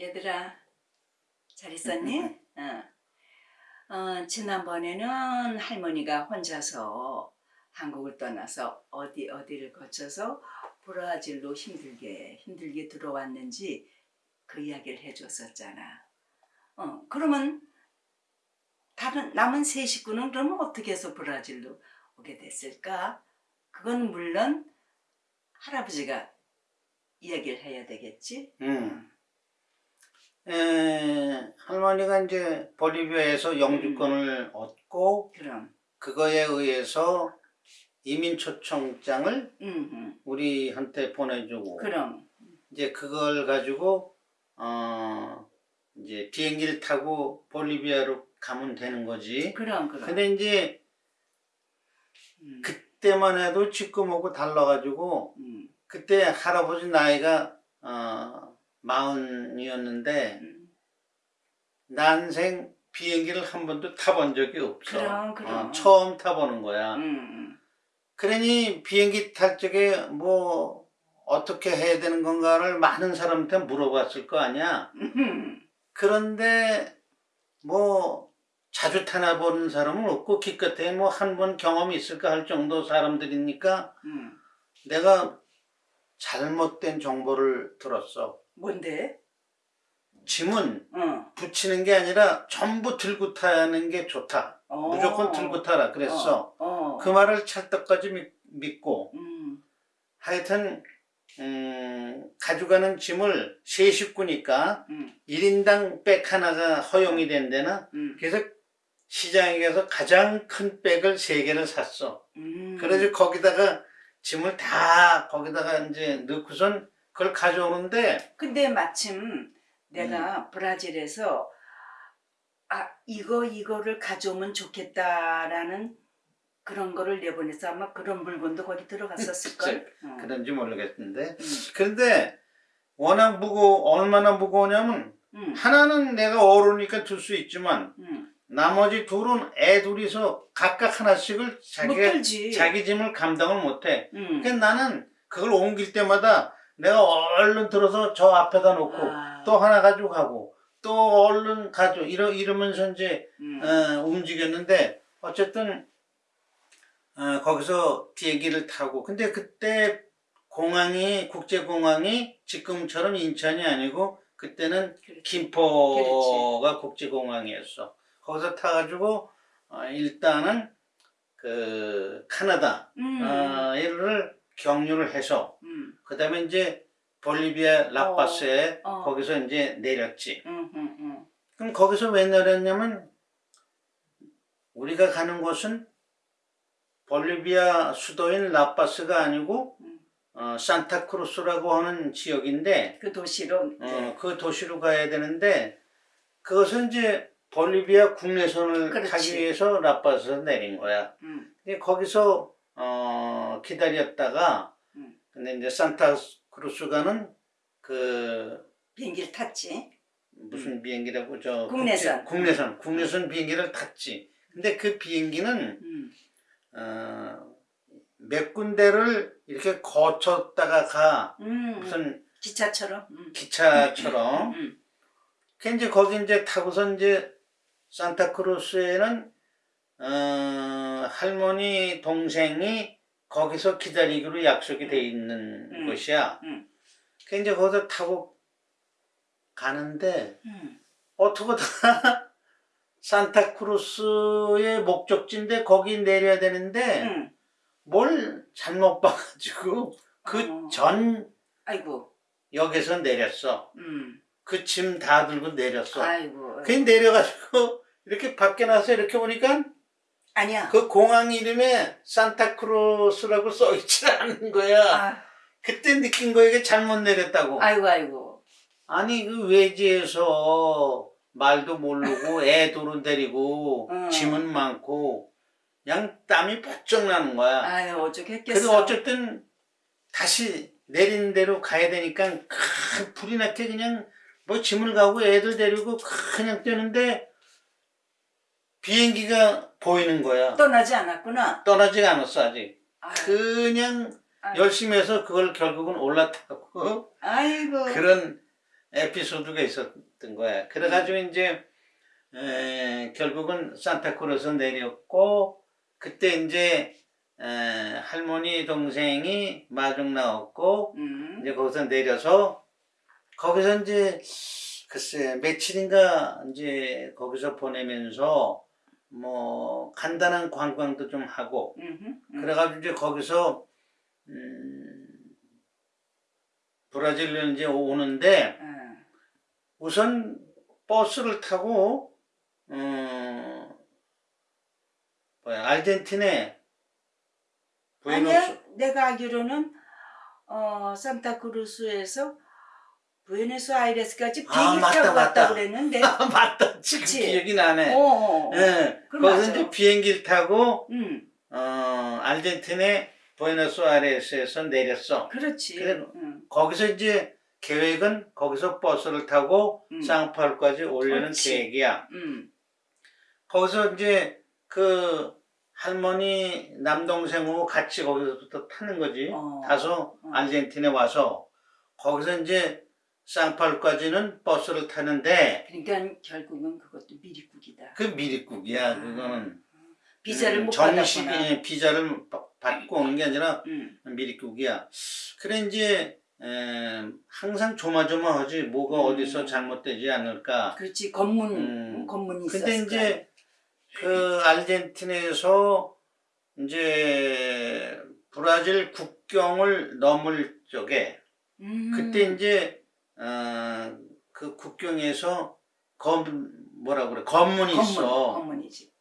얘들아 잘 있었니? 어. 어, 지난번에는 할머니가 혼자서 한국을 떠나서 어디 어디를 거쳐서 브라질로 힘들게 힘들게 들어왔는지 그 이야기를 해줬었잖아. 어 그러면 다른 남은 세 식구는 그러면 어떻게 해서 브라질로 오게 됐을까? 그건 물론 할아버지가 이야기를 해야 되겠지. 음. 에, 할머니가 이제 볼리비아에서 영주권을 얻고 그럼, 그거에 의해서 이민 초청장을 음, 음. 우리한테 보내주고 그럼, 이제 그걸 가지고 어 이제 비행기를 타고 볼리비아로 가면 되는 거지. 그럼, 그럼. 근데 이제 음, 그때만 해도 지금하고 달라가지고 음, 그때 할아버지 나이가 어 마흔이었는데 음. 난생 비행기를 한 번도 타본 적이 없어. 그럼, 그럼. 어, 처음 타보는 거야. 음, 그러니 비행기 탈 적에 뭐 어떻게 해야 되는 건가를 많은 사람한테 물어봤을 거 아니야. 음. 그런데 뭐 자주 타나 보는 사람은 없고 기껏해 뭐 한 번 경험이 있을까 할 정도 사람들이니까 음. 내가 잘못된 정보를 들었어. 뭔데? 짐은 어. 붙이는 게 아니라 전부 들고 타는 게 좋다. 어. 무조건 들고 타라 그랬어. 어. 어. 그 말을 찰떡까지 믿- 믿고 음. 하여튼 음, 가져가는 짐을 세 식구니까 음. 1인당 백 하나가 허용이 된대나 음. 그래서 시장에 가서 가장 큰 백을 세 개를 샀어. 음. 그래서 거기다가 짐을 다 거기다가 이제 넣고선 그걸 가져오는데 근데 마침 내가 음. 브라질에서 아 이거 이거를 가져오면 좋겠다라는 그런 거를 내보내서 아마 그런 물건도 거기 들어갔었을 걸. 어. 그런지 모르겠는데 음. 그런데 워낙 무거 얼마나 무거우냐면 음. 하나는 내가 어르니까 들수 있지만 음. 나머지 둘은 애 둘이서 각각 하나씩을 들지. 자기 짐을 감당을 못해. 음. 그러니까 나는 그걸 옮길 때마다 내가 얼른 들어서 저 앞에다 놓고 아. 또 하나 가지고 가고 또 얼른 가져 이러 이러면서 이제 음. 어, 움직였는데 어쨌든 어, 거기서 비행기를 타고 근데 그때 공항이 국제공항이 지금처럼 인천이 아니고 그때는 그렇지. 김포가 국제공항이었어. 거기서 타가지고 어, 일단은 그 카나다 음. 경유를 해서 음. 그 다음에 이제 볼리비아 라파스에 어, 어. 거기서 이제 내렸지. 음. 음. 음. 그럼 거기서 왜 내렸냐면 우리가 가는 곳은 볼리비아 수도인 라파스가 아니고 음. 어, 산타크루스라고 하는 지역인데 그 도시로 어, 그 도시로 가야 되는데 그것은 이제 볼리비아 국내선을 그렇지. 타기 위해서 라파스에서 내린 거야. 음. 근데 거기서 어, 기다렸다가 음. 근데 이제 산타크루스가는 그 비행기를 탔지. 무슨 비행기라고 저 음. 국내선. 국제- 국내선 국내선 비행기를 탔지. 근데 그 비행기는 음. 어, 몇 군데를 이렇게 거쳤다가 가 음. 무슨 기차처럼. 음. 기차처럼. 음. 그 이제 거기 이제 타고서 이제 산타크루스에는 어, 할머니 동생이 거기서 기다리기로 약속이 돼 있는 음. 곳이야. 음. 그 이제 거기서 타고 가는데 음. 어떻게다 산타크루스의 목적지인데 거기 내려야 되는데 음. 뭘 잘못 봐가지고 그 어. 전 아이고. 역에서 내렸어. 음. 그짐 다 들고 내렸어. 아이고. 그 내려가지고 이렇게 밖에 나서 이렇게 보니까 아니야. 그 공항 이름에 산타크루스라고 써 있지 않은 거야. 아, 그때 느낀 거야 이게 잘못 내렸다고. 아이고 아이고. 아니 그 외지에서 말도 모르고 애들은 데리고 음. 짐은 많고 그냥 땀이 번쩍 나는 거야. 아유 어쩌겠겠어. 그래서 어쨌든 다시 내린 대로 가야 되니까 큰 불이 나게 그냥 뭐 짐을 가고 애들 데리고 그냥 뛰는데 비행기가 보이는 거야. 떠나지 않았구나. 떠나지가 않았어 아직. 아유, 그냥 아유. 열심히 해서 그걸 결국은 올라타고 아이고. 그런 에피소드가 있었던 거야. 그래가지고 이제 에, 결국은 산타크루스 내렸고 그때 이제 에, 할머니 동생이 마중 나왔고 음. 이제 거기서 내려서 거기서 이제 글쎄 며칠인가 이제 거기서 보내면서 뭐 간단한 관광도 좀 하고 음흠, 음. 그래가지고 이제 거기서 음, 브라질로 이제 오는데 어. 우선 버스를 타고 어 뭐야 아니야, 부에노스 내가 알기로는 어 산타크루스에서 부에노스아이레스까지 아, 비행기 맞다, 타고 맞다. 갔다 그랬는데. 아, 맞다 지금 그치? 기억이 나네 어, 어. 어. 예 거기서 맞아. 이제 비행기를 타고 음, 어 아르헨티나 부에노스아이레스에서 내렸어 그렇지. 그래. 음. 거기서 이제 계획은 거기서 버스를 타고 음. 상파울까지 오려는 그렇지. 계획이야. 음. 거기서 이제 그 할머니 남동생하고 같이 거기서부터 타는 거지. 어. 타서 어. 아르헨티나에 와서 거기서 이제 상파울까지는 버스를 타는데 그러니까 결국은 그것도 미리국이다. 그 미리국이야. 그거는 비자를 음, 못 정식 받았구나. 예, 비자를 바- 받고 오는 게 아니라 음. 미리국이야. 그래 이제 에, 항상 조마조마하지 뭐가 음. 어디서 잘못되지 않을까. 그렇지 건문 음. 건문이 있었을 근데 이제 그 아르헨티나에서 이제 브라질 국경을 넘을 적에 음. 그때 이제 어, 그 국경에서 검 뭐라 그래 검문이 건문, 있어. 건문이지.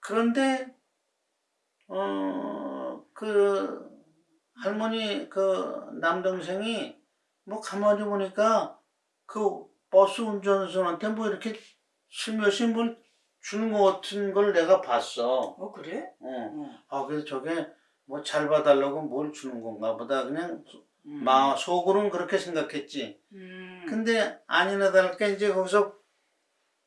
그런데 어 그 할머니 그 남동생이 뭐 가만히 보니까 그 버스 운전수한테 뭐 이렇게 슬며시 뭘 주는 것 같은 걸 내가 봤어. 어 그래? 어. 어. 아 그래서 저게 뭐 잘 봐달라고 뭘 주는 건가 보다 그냥 음. 마 속으로는 그렇게 생각했지. 음. 근데 아니나 다를까 이제 거기서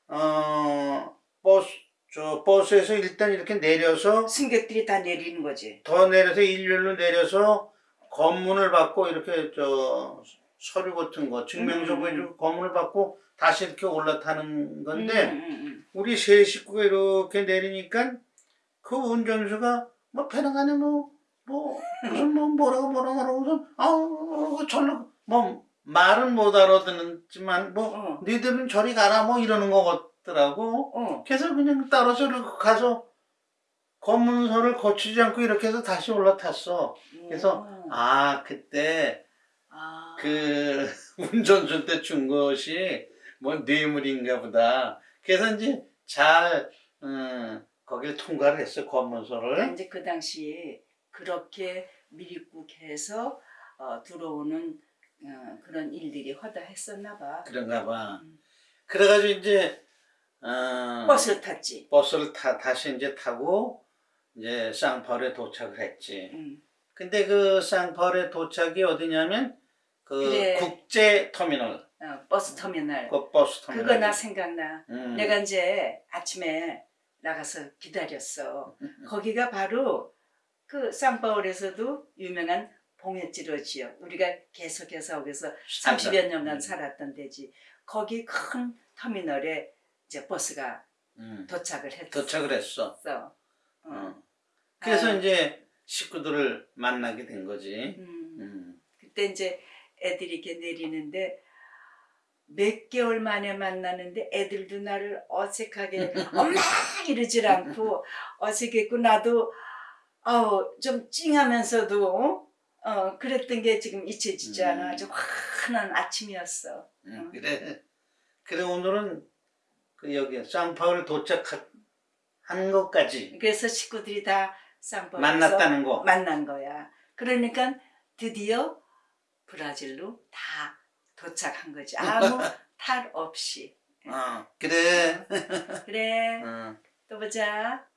어 버스 저 버스에서 일단 이렇게 내려서 승객들이 다 내리는 거지. 더 내려서 일렬로 내려서 검문을 받고 이렇게 저 서류 같은 거 증명서 음. 보여주고 검문을 받고 다시 이렇게 올라타는 건데 음, 음, 음. 우리 세 식구가 이렇게 내리니까 그 운전수가 뭐 안에 뭐, 뭐 무슨 뭐 뭐라고 뭐라고 하고 무슨 아우 절로 뭐 말은 못 알아듣지만 뭐 어. 니들은 저리 가라 뭐 이러는 것 같더라고 어. 그래서 그냥 따라서 가서 검문소를 거치지 않고 이렇게 해서 다시 올라탔어 그래서 어. 아 그때 아. 그 운전수 때 준 것이 뭐 뇌물인가 보다. 그래서 이제 잘 음, 거기를 통과를 했어 검문소를. 이제 그 당시에 그렇게 미리국해서 어, 들어오는 어, 그런 일들이 허다했었나 봐. 그런가 봐. 음. 그래가지고 이제 어, 버스를 탔지. 버스를 타 다시 이제 타고 이제 상파울루에 도착을 했지. 음. 근데 그 상파울루에 도착이 어디냐면 그 그래. 국제 터미널, 어, 버스 터미널. 그 버스 터미널. 그거 나 생각나. 음. 내가 이제 아침에 나가서 기다렸어. 거기가 바로 그 상파울루에서도 유명한 봉헤찌로 지역. 우리가 계속해서 거기서 30여 년간 음. 살았던 데지. 거기 큰 터미널에 이제 버스가 음. 도착을 했어. 도착을 했어. 어. 어. 그래서 아. 이제 식구들을 만나게 된 거지. 음. 음. 그때 이제 애들이 이렇게 내리는데 몇 개월 만에 만나는데 애들도 나를 어색하게 엄마 이러질 않고 어색했고 나도 아우 좀 찡하면서도 어 그랬던 게 지금 잊혀지지 음. 않아 아주 환한 아침이었어 음, 그래. 그래 오늘은 그 여기 쌍파울 도착한 것까지 그래서 식구들이 다 쌍꺼에서 만났다는 거. 만난 거야 그러니까 드디어 브라질로 다 도착한 거지 아무 탈 없이 어, 그래. 그래 어. 또 보자